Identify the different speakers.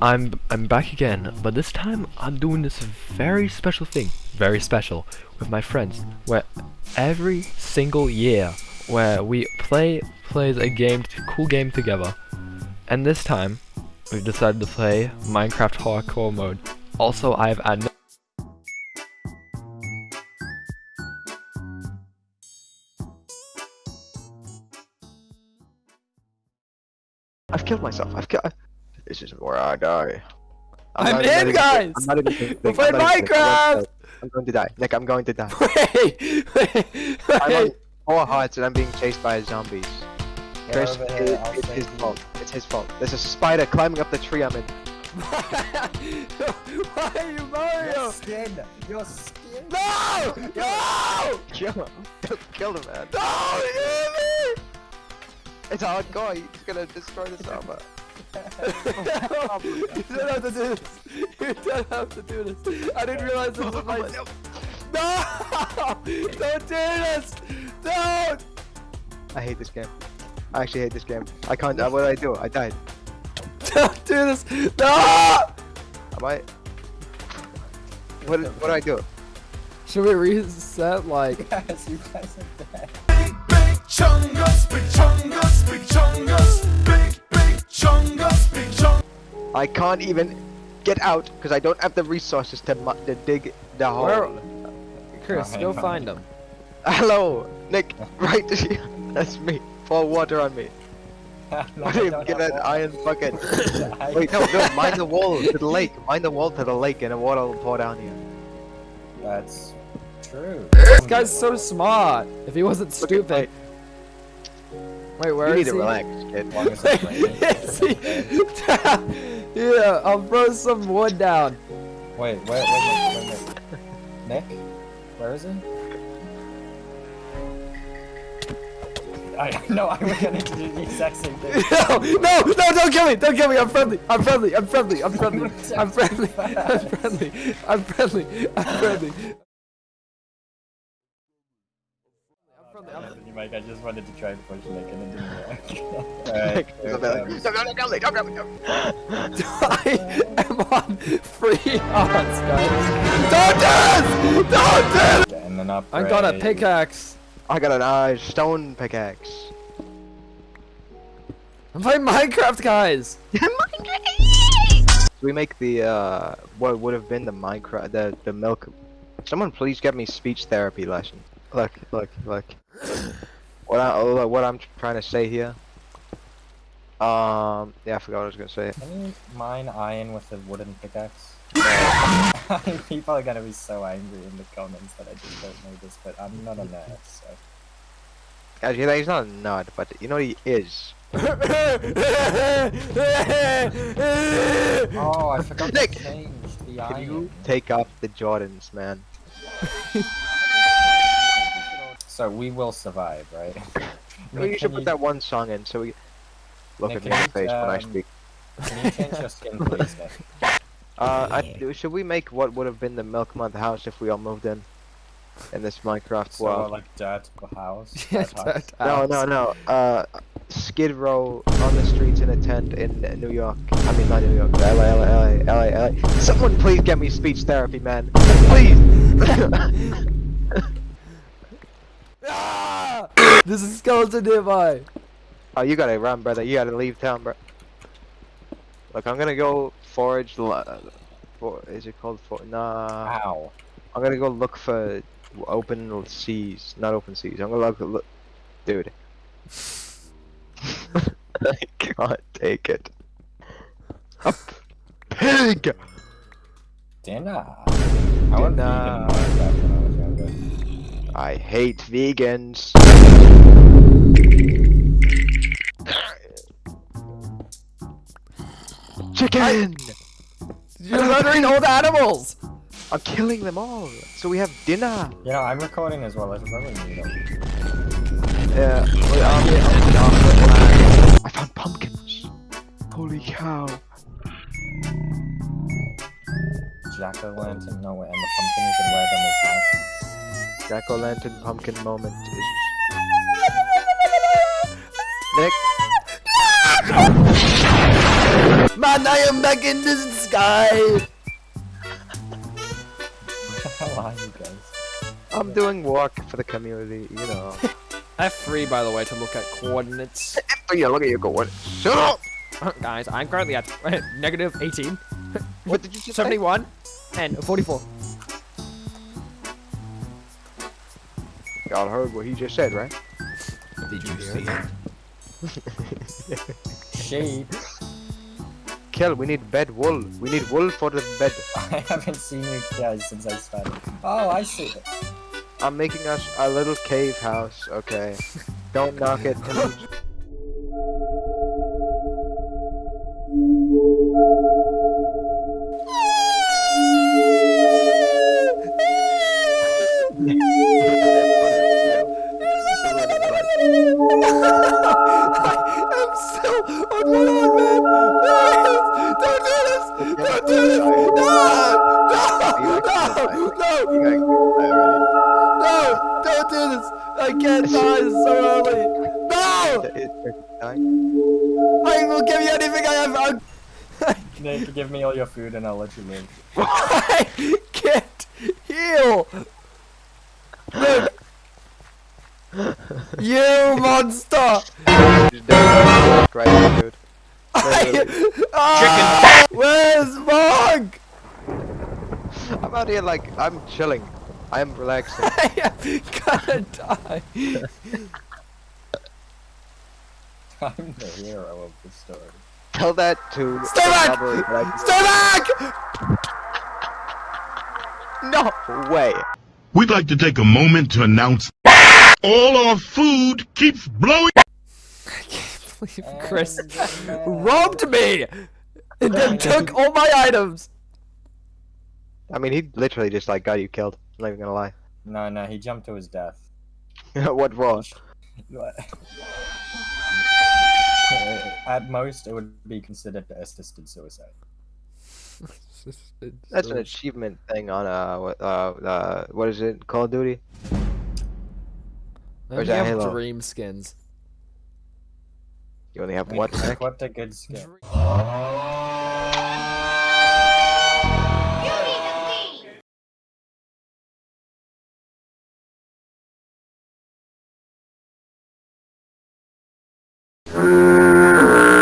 Speaker 1: I'm I'm back again, but this time I'm doing this very special thing, very special, with my friends, where every single year, where we play plays a game, cool game together, and this time we've decided to play Minecraft Hardcore mode. Also, I've added.
Speaker 2: I've killed myself. I've killed. This is where I die.
Speaker 3: I'm
Speaker 2: not
Speaker 3: in,
Speaker 2: even-
Speaker 3: guys!
Speaker 2: I'm not even thinking.
Speaker 3: We're playing
Speaker 2: I'm not even thinking.
Speaker 3: Minecraft!
Speaker 2: I'm going to die. Nick, I'm going to die.
Speaker 3: Wait, wait,
Speaker 2: I'm on
Speaker 3: wait.
Speaker 2: four hearts and I'm being chased by zombies. Chris, it-
Speaker 4: here,
Speaker 2: it's his
Speaker 4: you.
Speaker 2: fault. It's his fault. There's a spider climbing up the tree I'm in.
Speaker 3: Why are you Mario?
Speaker 4: Your skin! Your skin!
Speaker 3: No! No!
Speaker 2: Kill him. Don't kill him, man.
Speaker 3: No! Leave me!
Speaker 2: It's hardcore. He's gonna destroy the server.
Speaker 3: you don't have to do this. You don't have to do this. I didn't realize this was my. No! Don't do this! Don't!
Speaker 2: I hate this game. I actually hate this game. I can't. What did I do? I died.
Speaker 3: Don't do this! No!
Speaker 2: Am I? What what did I do?
Speaker 3: Should we reset? Like,
Speaker 4: Yes, you guys are dead.
Speaker 5: big chungus, big chungus, big chungus, big, big chungus, big chungus.
Speaker 2: I can't even get out because I don't have the resources to, mu- to dig the hole.
Speaker 3: where? Chris, go find him.
Speaker 2: Hello, Nick. Right, that's me. Pour water on me.
Speaker 4: No,
Speaker 2: I
Speaker 4: I
Speaker 2: didn't
Speaker 4: don't
Speaker 2: get
Speaker 4: have
Speaker 2: an iron bucket. Wait, no, no. Mind the wall to the lake. Mind the wall to the lake, and the water will pour down here.
Speaker 4: That's true.
Speaker 3: This guy's so smart. If he wasn't
Speaker 2: Look
Speaker 3: stupid. Wait, where
Speaker 2: You
Speaker 3: is
Speaker 2: need to
Speaker 3: he?
Speaker 2: relax, kid.
Speaker 4: As long as it's raining,
Speaker 3: Is
Speaker 4: it's
Speaker 3: he-
Speaker 4: okay.
Speaker 3: yeah, I'll throw some wood down.
Speaker 4: Wait, wait, wait, wait, wait, wait. Nick? Where is he? I no, I was gonna do the exact same thing.
Speaker 3: No, no, no, don't kill me, don't kill me, I'm friendly, I'm friendly, I'm friendly, I'm friendly, I'm friendly, I'm friendly, I'm friendly, I'm friendly.
Speaker 4: Mike, I just wanted to try and push Nick and it didn't work. Alright.
Speaker 3: I am on free odds, guys. Don't do this! Don't do this!
Speaker 4: and then
Speaker 3: I got a pickaxe.
Speaker 2: I got an uh, stone pickaxe.
Speaker 3: I'm playing Minecraft, guys. Minecraft!
Speaker 2: we make the uh, what would have been the Minecraft, the the milk. Someone please get me speech therapy lesson. Look, look, look. What I what I'm trying to say here. Um, yeah, I forgot what I was gonna say.
Speaker 4: Can you mine iron with a wooden pickaxe? People are gonna be so angry in the comments that I just don't know this, but I'm not a nerd, so.
Speaker 2: Actually, he's not a nerd, but you know he is.
Speaker 4: Oh, I forgot
Speaker 2: Nick!
Speaker 4: to change the
Speaker 2: Can you take off the Jordans, man?
Speaker 4: So we will survive, right?
Speaker 2: We
Speaker 4: Nick,
Speaker 2: should
Speaker 4: can
Speaker 2: put that one song in so we look
Speaker 4: Nick,
Speaker 2: at me in
Speaker 4: can
Speaker 2: the
Speaker 4: you,
Speaker 2: face when I
Speaker 4: um,
Speaker 2: speak.
Speaker 4: Can you change your skin, please, Nick?
Speaker 2: Uh, I, should we make what would have been the Milk Month house if we all moved in? In this Minecraft
Speaker 4: So,
Speaker 2: world.
Speaker 4: like, dirt house?
Speaker 3: Yeah,
Speaker 4: dirt house?
Speaker 2: No, no, no. Uh, Skid Row on the streets in a tent in New York. I mean, not New York. LA, LA, LA, LA, LA. Someone please get me speech therapy, man. Please.
Speaker 3: There's a skeleton nearby.
Speaker 2: oh, you gotta run, brother. You gotta leave town, bro. Look, I'm gonna go forage. l- uh, For, is it called for? Nah.
Speaker 4: Ow.
Speaker 2: I'm gonna go look for open seas, not open seas. I'm gonna look, look dude. I can't take it. Up, pig.
Speaker 4: Dinner. I went
Speaker 2: Dinner.
Speaker 4: I was younger.
Speaker 2: I hate vegans. Chicken!
Speaker 3: You're murdering old animals.
Speaker 2: I'm killing them all, so we have dinner.
Speaker 4: Yeah, I'm recording as well. I should probably mute them.
Speaker 2: Yeah, wait, um, um, I found pumpkins. Holy cow.
Speaker 4: Jack o' lantern. No, wait, and the pumpkin you can wear them as.
Speaker 2: Jack o' lantern pumpkin moment is. Nick.
Speaker 3: Man, I am back in the sky!
Speaker 4: Where the hell are you guys?
Speaker 2: I'm doing work for the community, you know.
Speaker 3: F3, by the way, to look at coordinates.
Speaker 2: oh yeah, look at you going. Shut up!
Speaker 3: Guys, I'm currently at negative 18,
Speaker 2: What did you just say?
Speaker 3: 71, and 44.
Speaker 2: Y'all heard what he just said, right?
Speaker 3: Did you hear it?
Speaker 4: Sheep.
Speaker 2: Kill, we need bed wool. We need wool for the bed.
Speaker 4: I haven't seen you guys since I started. Oh, I see.
Speaker 2: I'm making us a little cave house, okay? Don't knock it.
Speaker 3: I can't die so early! No! I will give you anything I have! I'm-
Speaker 4: Nick, give me all your food and I'll let you live.
Speaker 3: I can't heal! Look! You monster!
Speaker 2: Right, dude.
Speaker 3: I, Ah, Where's Monk?
Speaker 2: I'm out here like I'm chilling. I'm relaxing.
Speaker 3: I am gonna die.
Speaker 4: I'm the hero of the story.
Speaker 2: Tell that to
Speaker 3: Stay
Speaker 2: the
Speaker 3: back! Stay back!
Speaker 2: No way.
Speaker 6: We'd like to take a moment to announce all our food keeps blowing.
Speaker 3: Believe Chris
Speaker 4: And the man-
Speaker 3: robbed me and then took all my items.
Speaker 2: I mean, he literally just like got you killed. I'm not even gonna lie.
Speaker 4: No, no, he jumped to his death.
Speaker 2: what wrong?
Speaker 4: Uh, At most, it would be considered assisted suicide.
Speaker 2: That's an achievement thing on uh uh uh what is it Call of Duty?
Speaker 3: I
Speaker 2: Where's
Speaker 3: only
Speaker 2: that
Speaker 3: have
Speaker 2: Halo?
Speaker 3: dream skins.
Speaker 2: You only have what? Nick?
Speaker 4: What a good skin.
Speaker 3: Dream-